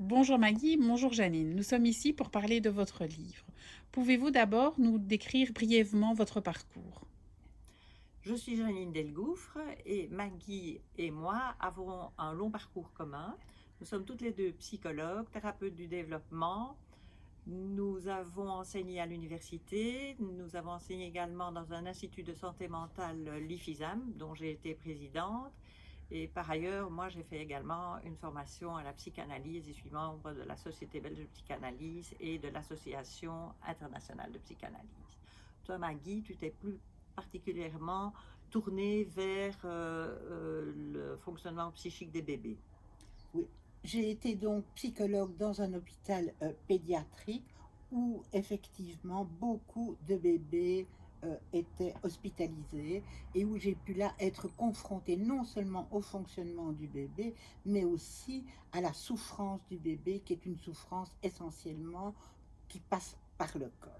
Bonjour Maggie, bonjour Janine. Nous sommes ici pour parler de votre livre. Pouvez-vous d'abord nous décrire brièvement votre parcours? Je suis Janine Delgouffre et Maggie et moi avons un long parcours commun. Nous sommes toutes les deux psychologues, thérapeutes du développement. Nous avons enseigné à l'université, nous avons enseigné également dans un institut de santé mentale, l'IFISAM, dont j'ai été présidente. Et par ailleurs, moi, j'ai fait également une formation à la psychanalyse et suis membre de la Société belge de psychanalyse et de l'Association internationale de psychanalyse. Toi, Maggie, tu t'es plus particulièrement tournée vers euh, euh, le fonctionnement psychique des bébés. Oui, j'ai été donc psychologue dans un hôpital euh, pédiatrique où effectivement beaucoup de bébés euh, était hospitalisée et où j'ai pu là être confrontée non seulement au fonctionnement du bébé, mais aussi à la souffrance du bébé, qui est une souffrance essentiellement qui passe par le corps.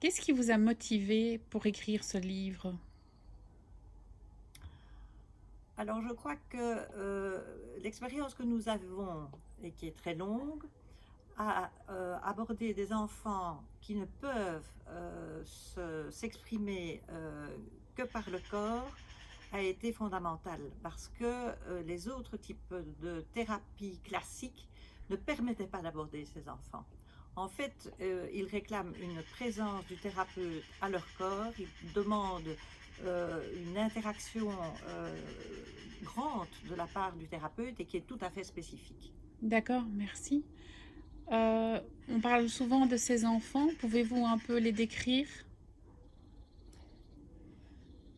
Qu'est-ce qui vous a motivé pour écrire ce livre? Alors je crois que euh, l'expérience que nous avons et qui est très longue, à euh, aborder des enfants qui ne peuvent euh, s'exprimer euh, que par le corps a été fondamental parce que les autres types de thérapies classiques ne permettaient pas d'aborder ces enfants. En fait, ils réclament une présence du thérapeute à leur corps, ils demandent une interaction grande de la part du thérapeute et qui est tout à fait spécifique. D'accord, merci. Euh, on parle souvent de ces enfants. Pouvez-vous un peu les décrire?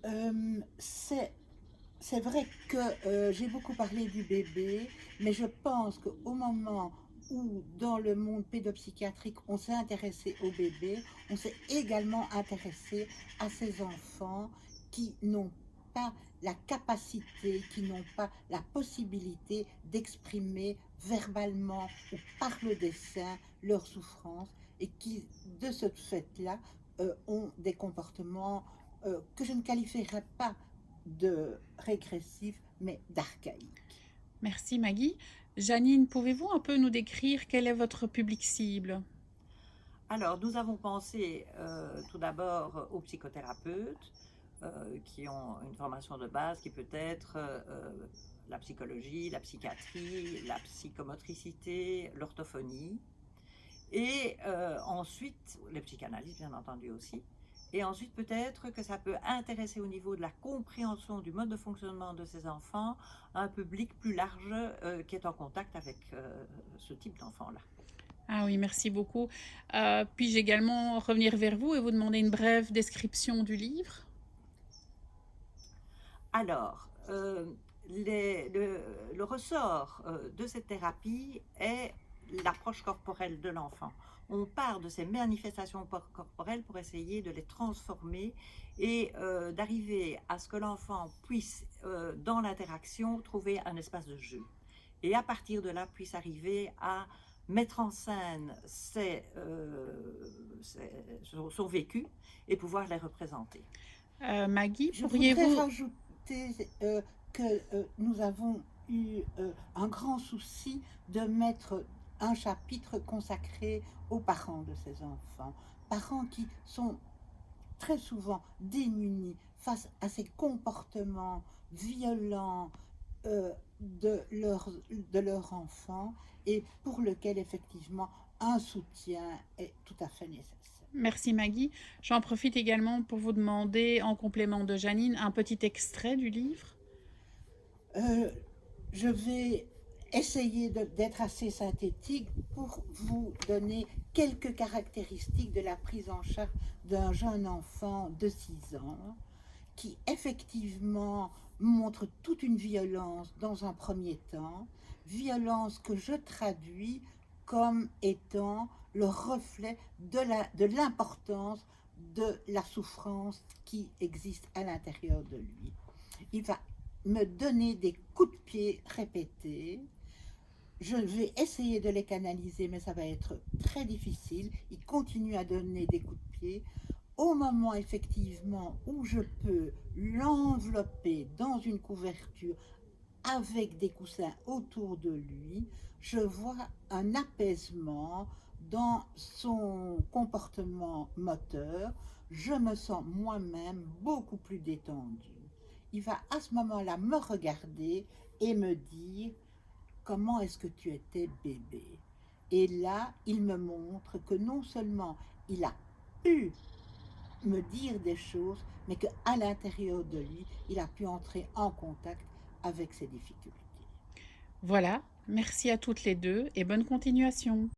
Euh, C'est vrai que euh, j'ai beaucoup parlé du bébé, mais je pense qu'au moment où dans le monde pédopsychiatrique on s'est intéressé au bébé, on s'est également intéressé à ces enfants qui n'ont pas la capacité, qui n'ont pas la possibilité d'exprimer verbalement ou par le dessin leur souffrance et qui, de ce fait-là, euh, ont des comportements euh, que je ne qualifierais pas de régressifs, mais d'archaïques. Merci Maggie. Janine, pouvez-vous un peu nous décrire quel est votre public cible? Alors, nous avons pensé euh, tout d'abord aux psychothérapeutes, euh, qui ont une formation de base qui peut être euh, la psychologie, la psychiatrie, la psychomotricité, l'orthophonie, et euh, ensuite, les psychanalystes bien entendu aussi, et ensuite peut-être que ça peut intéresser au niveau de la compréhension du mode de fonctionnement de ces enfants un public plus large qui est en contact avec ce type d'enfants-là. Ah oui, merci beaucoup. Puis-je également revenir vers vous et vous demander une brève description du livre? Alors, euh, le, ressort euh, de cette thérapie est l'approche corporelle de l'enfant. On part de ces manifestations corporelles pour essayer de les transformer et euh, d'arriver à ce que l'enfant puisse, dans l'interaction, trouver un espace de jeu. Et à partir de là, puisse arriver à mettre en scène son, vécu et pouvoir les représenter. Maggie, pourriez-vous... Euh, que euh, nous avons eu euh, un grand souci de mettre un chapitre consacré aux parents de ces enfants. Parents qui sont très souvent démunis face à ces comportements violents de, leur, de leur enfant et pour lequel effectivement un soutien est tout à fait nécessaire. Merci Maggie. J'en profite également pour vous demander, en complément de Janine, un petit extrait du livre. Euh, je vais essayer d'être assez synthétique pour vous donner quelques caractéristiques de la prise en charge d'un jeune enfant de 6 ans qui effectivement montre toute une violence dans un premier temps, violence que je traduis comme étant le reflet de l'importance de, de la souffrance qui existe à l'intérieur de lui. Il va me donner des coups de pied répétés. Je vais essayer de les canaliser, mais ça va être très difficile. Il continue à donner des coups de pied. Au moment effectivement où je peux l'envelopper dans une couverture avec des coussins autour de lui, je vois un apaisement dans son comportement moteur. Je me sens moi-même beaucoup plus détendue. Il va à ce moment-là me regarder et me dire comment est-ce que tu étais bébé? Et là, il me montre que non seulement il a pu me dire des choses, mais qu'à l'intérieur de lui, il a pu entrer en contact avec ses difficultés. Voilà, merci à toutes les deux et bonne continuation.